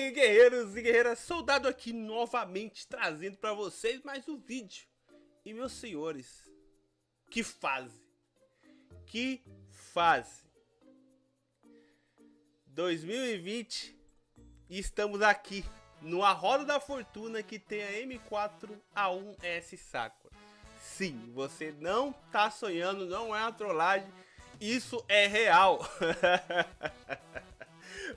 aí, guerreiros e guerreiras, soldado aqui novamente trazendo para vocês mais um vídeo. E meus senhores, que fase, que fase. 2020 e estamos aqui no A Roda da Fortuna que tem a M4A1S Sakura. Sim, você não tá sonhando, não é uma trollagem, isso é real.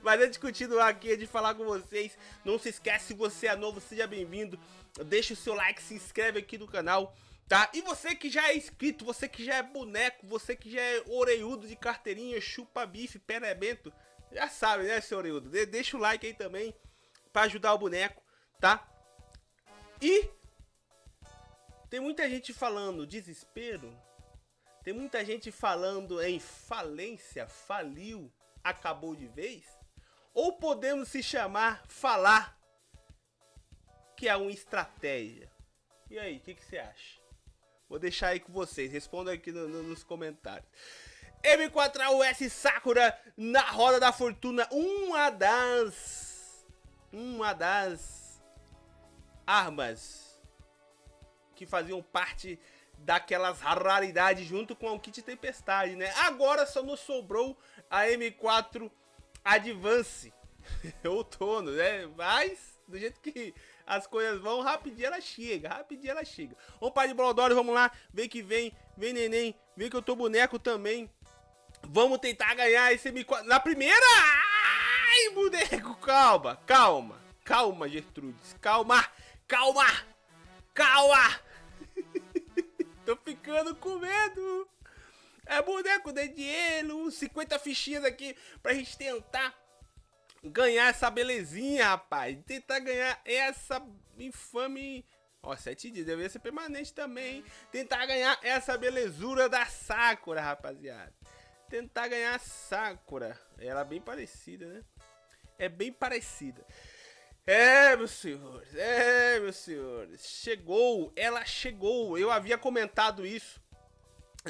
Mas antes de continuar aqui, de falar com vocês, não se esquece, se você é novo, seja bem-vindo. Deixa o seu like, se inscreve aqui no canal, tá? E você que já é inscrito, você que já é boneco, você que já é oreiudo de carteirinha, chupa bife, perebento, já sabe, né, seu oreiudo? De deixa o like aí também, pra ajudar o boneco, tá? E tem muita gente falando desespero, tem muita gente falando em falência, faliu, acabou de vez. Ou podemos se chamar falar que é uma estratégia. E aí, o que, que, você acha? Vou deixar aí com vocês, responda aqui no, no, nos comentários. M4US Sakura na roda da fortuna, uma das uma das armas que faziam parte daquelas raridades junto com o kit tempestade, né? Agora só nos sobrou a M4 Advance outono, né? Mas, do jeito que as coisas vão, rapidinho ela chega, rapidinho ela chega. Vamos para de Bolodoro, vamos lá, vem que vem, vem neném, vem que eu tô boneco também. Vamos tentar ganhar esse M4 na primeira! Ai, boneco, calma, calma, calma, Gertrudes, calma, calma, calma. tô ficando com medo. É boneco de dinheiro, 50 fichinhas aqui pra gente tentar ganhar essa belezinha, rapaz. Tentar ganhar essa infame... Ó, 7 dias, deveria ser permanente também, hein? Tentar ganhar essa belezura da Sakura, rapaziada. Tentar ganhar a Sakura. Ela é bem parecida, né? É bem parecida. É, meus senhores, é, meus senhores. Chegou, ela chegou. Eu havia comentado isso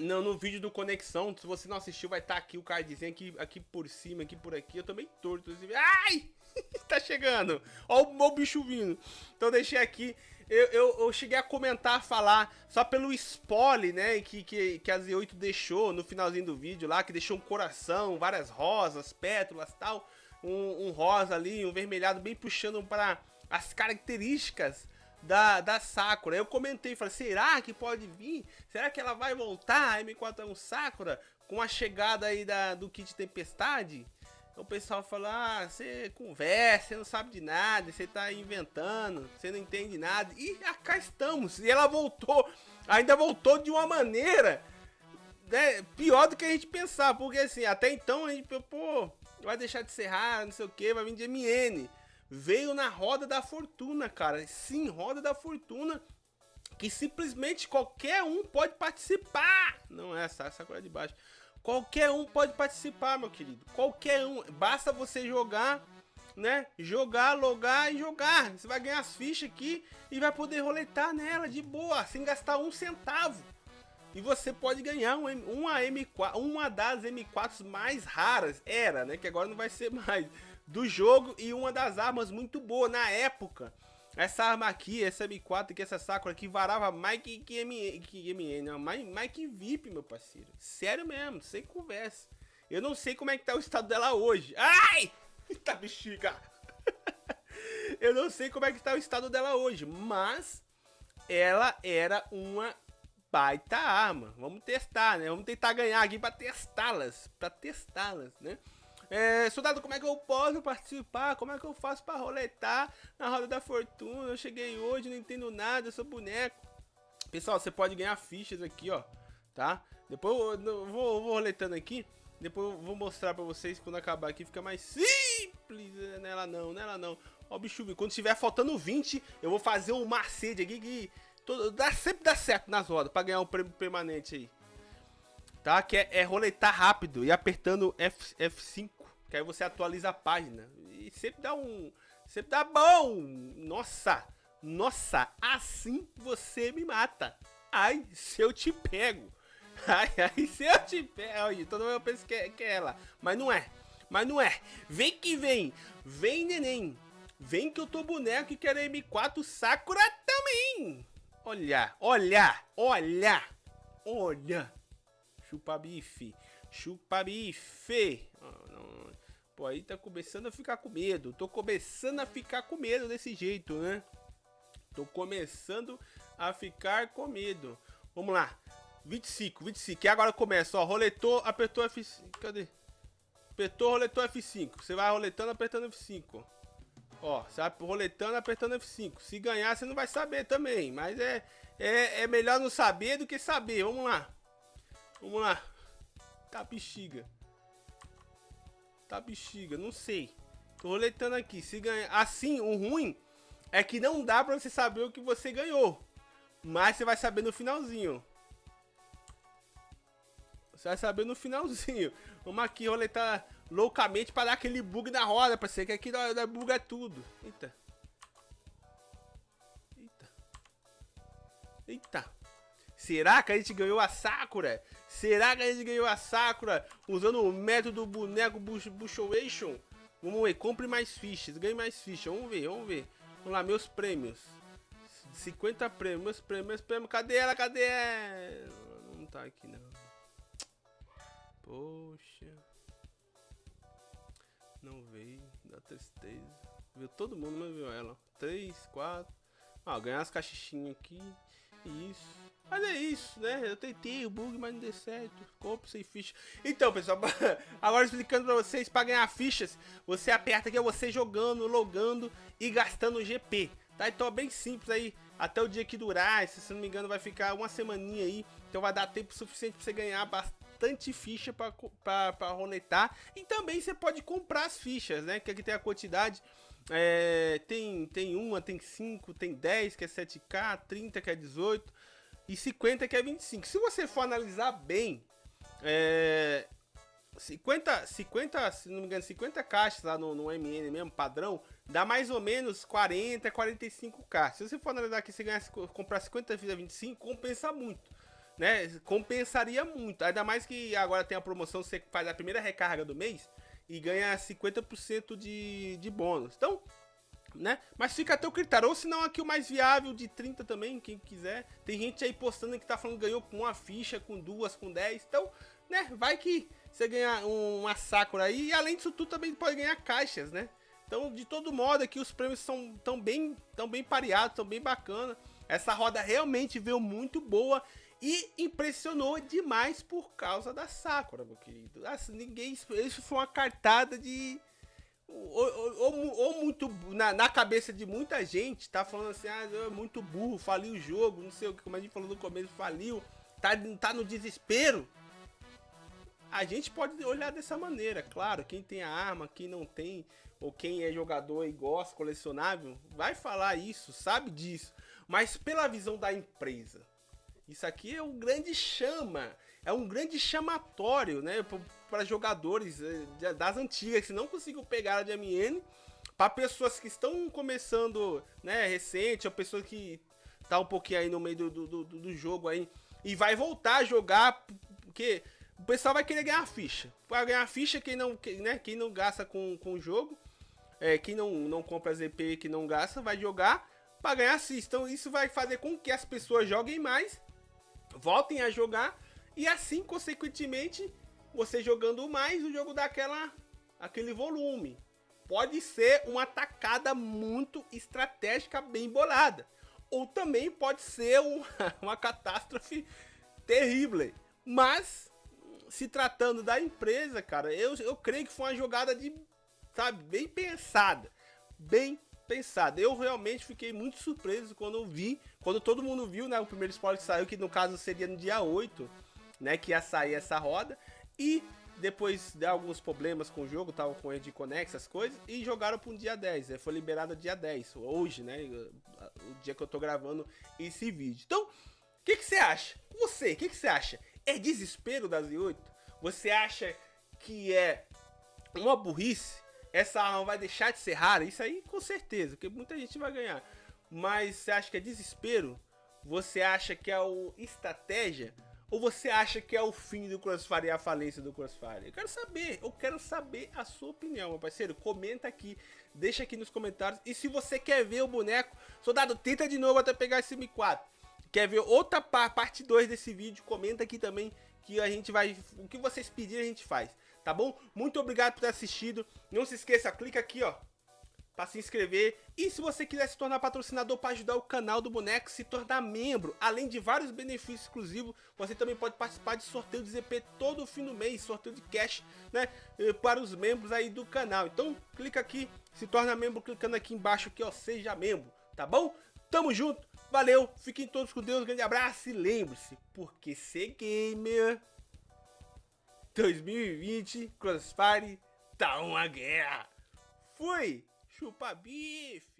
no, no vídeo do Conexão, se você não assistiu, vai estar tá aqui o cardzinho aqui, aqui por cima, aqui por aqui. Eu também torto. Ai! tá chegando! Ó o bicho vindo. Então deixei aqui. Eu, eu, eu, cheguei a comentar, falar, só pelo spoiler, né, que, que, que a Z8 deixou no finalzinho do vídeo lá, que deixou um coração, várias rosas, pétalas tal. Um, um rosa ali, um vermelhado bem puxando para as características da, da Sakura. Eu comentei, falei, será que pode vir? Será que ela vai voltar, a M41 Sakura, com a chegada aí da, do kit Tempestade? O pessoal falou, ah, você conversa, você não sabe de nada, você tá inventando, você não entende nada. E cá estamos, e ela voltou, ainda voltou de uma maneira né, pior do que a gente pensava, porque assim, até então a gente, pô, vai deixar de ser raro, não sei o que, vai vir de MN veio na roda da fortuna, cara. Sim, roda da fortuna. Que simplesmente qualquer um pode participar. Não é essa, essa coisa de baixo. Qualquer um pode participar, meu querido. Qualquer um. Basta você jogar, né? Jogar, logar e jogar. Você vai ganhar as fichas aqui e vai poder roletar nela de boa, sem gastar um centavo. E você pode ganhar uma, uma M4, uma das M4s mais raras. Era, né? Que agora não vai ser mais do jogo e uma das armas muito boa na época. Essa arma aqui, essa M4 que essa Sakura aqui varava mais que, que, M, MN, não, mais, mais que VIP, meu parceiro. Sério mesmo, sem conversa. Eu não sei como é que tá o estado dela hoje. Ai! Tá bexiga! Eu não sei como é que tá o estado dela hoje, mas ela era uma baita arma. Vamos testar, né? Vamos tentar ganhar aqui para testá-las, para testá-las, né? É, soldado, como é que eu posso participar? Como é que eu faço para roletar na roda da fortuna? Eu cheguei hoje, não entendo nada, eu sou boneco. Pessoal, você pode ganhar fichas aqui, ó, tá? Depois eu vou, vou roletando aqui. Depois eu vou mostrar pra vocês quando acabar aqui fica mais simples. Nela não, nela não. Ó, bicho, quando estiver faltando 20, eu vou fazer um macete aqui que todo, dá, sempre dá certo nas rodas pra ganhar um prêmio permanente aí tá? Que é, é roletar rápido e apertando F, F5, que aí você atualiza a página. E sempre dá um... Sempre dá bom! Nossa! Nossa! Assim você me mata! Ai, se eu te pego! Ai, ai, se eu te pego! Todo mundo pensa que é, que é ela, mas não é. Mas não é. Vem que vem! Vem, neném! Vem que eu tô boneco e quero M4 Sakura também. Olha, olha, olha, olha. Chupa bife, chupa bife. Oh, não. Pô, aí tá começando a ficar com medo. Tô começando a ficar com medo desse jeito, né? Tô começando a ficar com medo. Vamos lá. 25, 25. E agora começa, ó. Roletou, apertou F5. Cadê? Apertou, roletou F5. Você vai roletando, apertando F5. Ó, você vai roletando, apertando F5. Se ganhar, você não vai saber também. Mas é, é, é melhor não saber do que saber. Vamos lá. Vamos lá. Tá bexiga. Tá bexiga, não sei. Tô roletando aqui. Se ganhar. Assim, o ruim é que não dá pra você saber o que você ganhou. Mas você vai saber no finalzinho. Você vai saber no finalzinho. Vamos aqui roletar loucamente para dar aquele bug na roda, ser que aqui da buga tudo. Eita. Eita. Eita. Será que a gente ganhou a Sakura? Será que a gente ganhou a Sakura usando o método boneco Bushowation? Vamos ver, compre mais fichas, ganhe mais fichas. Vamos ver, vamos ver. Vamos lá, meus prêmios. 50 prêmios, meus prêmios, meus prêmios. Cadê ela? Cadê ela? Não tá aqui, não. Poxa. Não veio. Dá tristeza. Viu todo mundo, mas viu ela. 3, 4. Ah, ganhar as cachichinhas aqui. Isso. Mas é isso, né? Eu tentei o bug, mas não deu certo. Compre sem ficha. Então, pessoal, agora explicando pra vocês, pra ganhar fichas, você aperta aqui, é você jogando, logando e gastando GP. Tá? Então é bem simples aí, até o dia que durar, se não me engano vai ficar uma semaninha aí, então vai dar tempo suficiente pra você ganhar bastante ficha pra roletar. E também você pode comprar as fichas, né? Que aqui tem a quantidade, é, tem, tem uma, tem cinco, tem 10 que é 7k, 30 que é 18 e 50 que é 25. Se você for analisar bem, é, 50, 50, se não me engano, 50 caixas lá no, no MN mesmo, padrão, dá mais ou menos 40, 45k. Se você for analisar aqui, você ganhar, comprar 50 vezes 25, compensa muito. Né? Compensaria muito. Ainda mais que agora tem a promoção, você faz a primeira recarga do mês e ganha 50% de, de bônus. Então, né? Mas fica até o critério. Ou se não, aqui o mais viável de 30 também, quem quiser. Tem gente aí postando que tá falando que ganhou com uma ficha, com duas, com 10. Então, né? Vai que você ganha uma Sakura aí. E além disso tudo, também pode ganhar caixas, né? Então, de todo modo, aqui os prêmios são tão bem, tão bem pareados, tão bem bacana. Essa roda realmente veio muito boa e impressionou demais por causa da Sakura, meu querido. Assim, ninguém. Isso foi uma cartada de ou, ou, ou muito na, na, cabeça de muita gente tá falando assim, ah, é muito burro, faliu o jogo, não sei o que, como a gente falou no começo, faliu, tá, tá no desespero. A gente pode olhar dessa maneira, claro, quem tem a arma, quem não tem, ou quem é jogador e gosta, colecionável, vai falar isso, sabe disso. Mas pela visão da empresa, isso aqui é um grande chama, é um grande chamatório, né? Para jogadores eh, das antigas que não conseguiu pegar a de MN, para pessoas que estão começando, né, recente, ou pessoas que tá um pouquinho aí no meio do, do, do, jogo aí e vai voltar a jogar, porque o pessoal vai querer ganhar ficha. Vai ganhar ficha quem não, né, quem não gasta com, com o jogo, é, quem não, não compra ZP, que não gasta, vai jogar para ganhar assist. Então isso vai fazer com que as pessoas joguem mais, voltem a jogar e assim, consequentemente, você jogando mais, o jogo dá aquela, aquele volume. Pode ser uma tacada muito estratégica bem bolada. Ou também pode ser uma, uma catástrofe terrível. Mas, se tratando da empresa, cara, eu, eu creio que foi uma jogada de, sabe, bem pensada. Bem pensada. Eu realmente fiquei muito surpreso quando eu vi, quando todo mundo viu, né, o primeiro spoiler que saiu, que no caso seria no dia 8, né, que ia sair essa roda. E depois de alguns problemas com o jogo, tava com de conexão, essas coisas, e jogaram para um dia 10. Né? Foi liberado dia 10, hoje, né? O dia que eu tô gravando esse vídeo. Então, o que, que você acha? Você, o que, que você acha? É desespero da Z8? Você acha que é uma burrice? Essa arma vai deixar de ser rara? Isso aí com certeza, porque muita gente vai ganhar. Mas você acha que é desespero? Você acha que é o estratégia? Ou você acha que é o fim do Crossfire e a falência do Crossfire? Eu quero saber, eu quero saber a sua opinião, meu parceiro. Comenta aqui, deixa aqui nos comentários. E se você quer ver o boneco, soldado, tenta de novo até pegar esse M4. Quer ver outra parte 2 desse vídeo? Comenta aqui também que a gente vai... O que vocês pedirem a gente faz, tá bom? Muito obrigado por ter assistido. Não se esqueça, clica aqui, ó para se inscrever. E se você quiser se tornar patrocinador para ajudar o canal do Boneco, se tornar membro, além de vários benefícios exclusivos, você também pode participar de sorteio de ZP todo fim do mês, sorteio de cash, né, eh, para os membros aí do canal. Então, clica aqui, se torna membro clicando aqui embaixo que ó, seja membro, tá bom? Tamo junto, valeu, fiquem todos com Deus, grande abraço e lembre-se, porque ser gamer 2020 Crossfire tá uma guerra. Fui! Chupa bife!